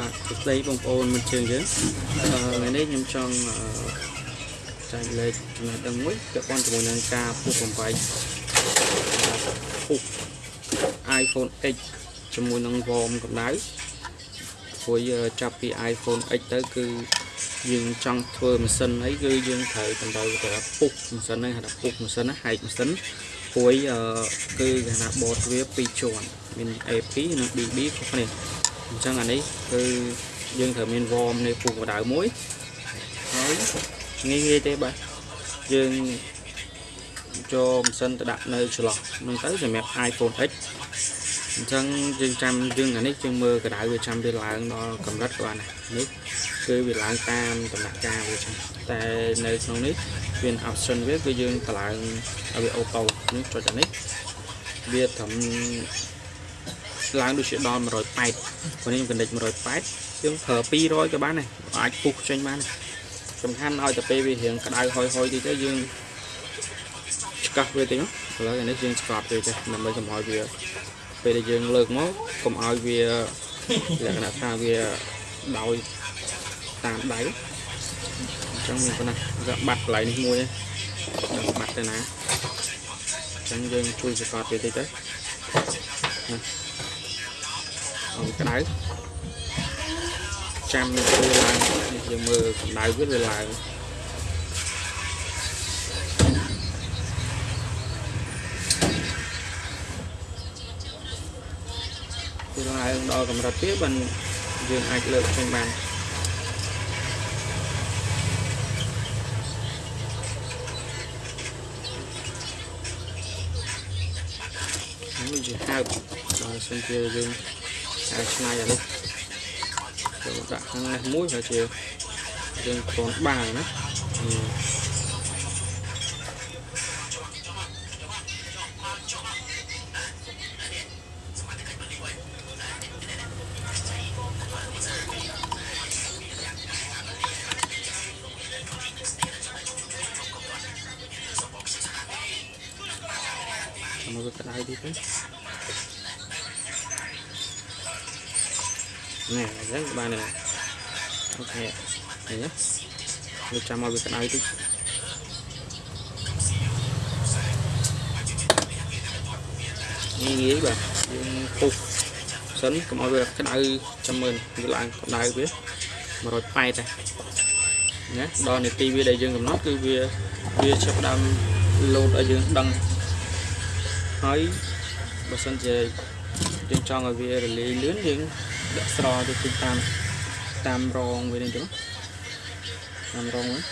បាទសួស្តីបងប្អូនមិត្តជើងយើងអឺថ្ងៃនេះខ្ញុំចង់អឺចែកលេខចំណេះដឹងមួយពាក់ព័ន្ធជាមួយនឹងការពុះបំបែកពុះ iPhone X ជាមួយនឹង ROM កម្ដៅព្រោះចាប់ពី iPhone X ទៅគឺយើងចង់ធ្វើម៉ាស៊ីនអីគឺយើងត្រូវតម្រូវទៅពុះម៉ាស៊ីនហ្នឹងហៅថាពុះម៉ាស៊ីនណាហែកម៉ាស៊ីនព្រួយអឺគឺគេថាបតវា2ជាន់មាន AP និង BB ខុសគ្នា អញ្ចឹងអានេះគឺយើងត្រូវមាន warm នៃពុះកម្ដៅមួយហើយងាយងាយទេបាទយើងចូលម៉ាស៊ីនទៅដាក់នៅចន្លោះហ្នឹងទៅសម្រាប់ iPhone X អញ្ចឹងយើងចាំយើងអានេះយើងមើលកម្ដៅវាចាំវាឡើងដល់កម្រិតគាត់ណានេះគឺវាឡើងតាមដំណាក់កាលវាចឹងតែនៅក្នុងនេះវា option វាគឺយើងតម្លើងឲ្យវាអូតូនេះចុចអានេះវាត្រឹម ឡើងដូចជាដល់180ពេលនេះខ្ញុំកណ្ដិច180យើងប្រើ200ក៏បានដែរអាចពុះចេញបានសំខាន់ឲ្យតែពេលវារៀងក្តៅហុយហុយតិចទៅយើងឆ្កាស់វាតិចឥឡូវនេះយើងស្កប់វាចេះដើម្បីកុំឲ្យវាពេលដែលយើងលើកមកកុំឲ្យវាលក្ខណៈថាវាដោយតាមដៃអញ្ចឹងមានប៉ុណ្ណាវាបាត់កន្លែងនេះមួយហ្នឹងបាត់ទៅណាអញ្ចឹងយើងជួយសកត់វាតិចទៅណាអម ក្តៅចាំវាឡើងនេះយើងមើលកម្ដៅវាវាឡើងវាឡើងដល់កម្រិតទៀតបានយើងអាចលើកចេញបាននេះជាហើបដល់សិនជាយើង អាចឆ្នៃអានេះចូលដាក់ខាងនេះមួយហើយជាយើងគ្រាន់បាល់ណាមកវាក្តៅទី ទៅណែអញ្ចឹងបានហើយអូខេឃើញទេវាចាំមកវាក្តៅតិចងាយងាយបាទយើងពុះសិនកុំឲ្យវាក្តៅចាំមើលវាឡើងក្តៅវា180ដែរណាដល់នាទីវាដែលយើងកំណត់គឺវាវាចាប់ដើមលោតឲ្យយើងដឹងហើយបើសិនជាយើងចង់ឲ្យវារលាយលឿនយើង ដាក់ស្រទៅទីតាមតាមរងវានេះទៅតាមរងហ្នឹង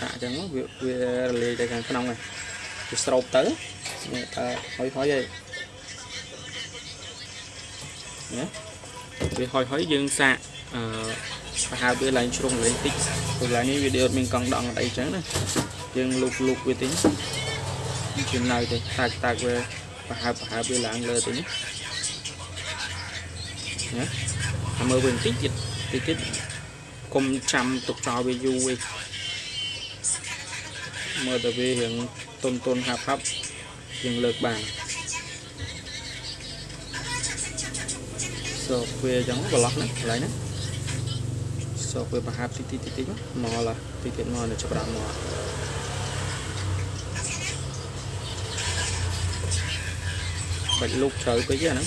ដាក់អញ្ចឹងវាវារលាយទៅខាងក្នុងហ្នឹងវាស្រោបទៅនេះថាហុយហុយឯងណាវាហុយហុយយើងសាកអឺប្រហែលវាឡើងជ្រុងលេងតិចព្រោះឡើងនេះវាដូចមានកង់ដងអីចឹងណាយើងលូកលូកវាតិចជានៅទៅតាក់តាក់វាប្រហែលប្រហែលវាឡើងលើទៅនេះណា អាមើលវិញតិចទៀតតិចទៀតកុំចាំទុកចោលវាយូរឯងមើលតែវារៀងតុនតុនហាប់ហាប់យើងលើកបានសូវាអញ្ចឹងប្រឡោះណាកន្លែងហ្នឹងសូវាប្រហាប់តិចតិចតិចមកឡាតិចទៀតមកនៅចាប់ដើមមកបាច់លុកជ្រៅពេកហ្នឹង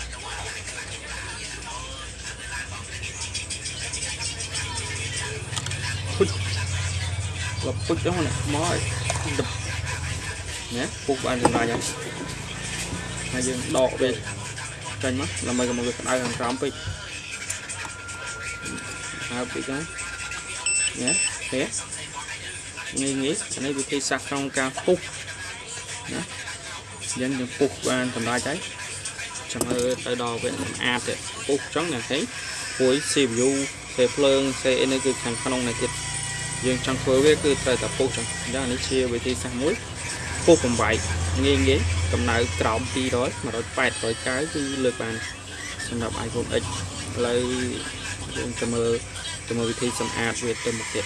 លបពុជហ្នឹងណាមកឲ្យដឹបណាពុកបានចម្លាញ់ហើយហើយយើងដកវាចេញមកដើម្បីកុំឲ្យវាក្តៅខាងក្រោមពេកហើយពេកហ្នឹងណាទេងាយងាយអានេះវិធីសាស្ត្រក្នុងការពុះណាយើងយើងពុះបានសម្រាប់ហើយចាំមើលទៅដល់វាស្អាតទៀតពុះអញ្ចឹងអ្នកនេះព្រួយ CPU សេភ្លើងសេអីនេះគឺខាងក្នុងនេះទៀត យើងចង់ធ្វើវាគឺត្រូវតែពុះអញ្ចឹងអញ្ចឹងអានេះជាវិធីសាស្ត្រមួយពុះបំបែកងាយងាយកម្ដៅក្រោម200 180 190គឺលើកបានសម្រាប់ iPhone X ឥឡូវយើងจะមើលទៅមើលវិធីសម្អាតវាទៅមុខទៀត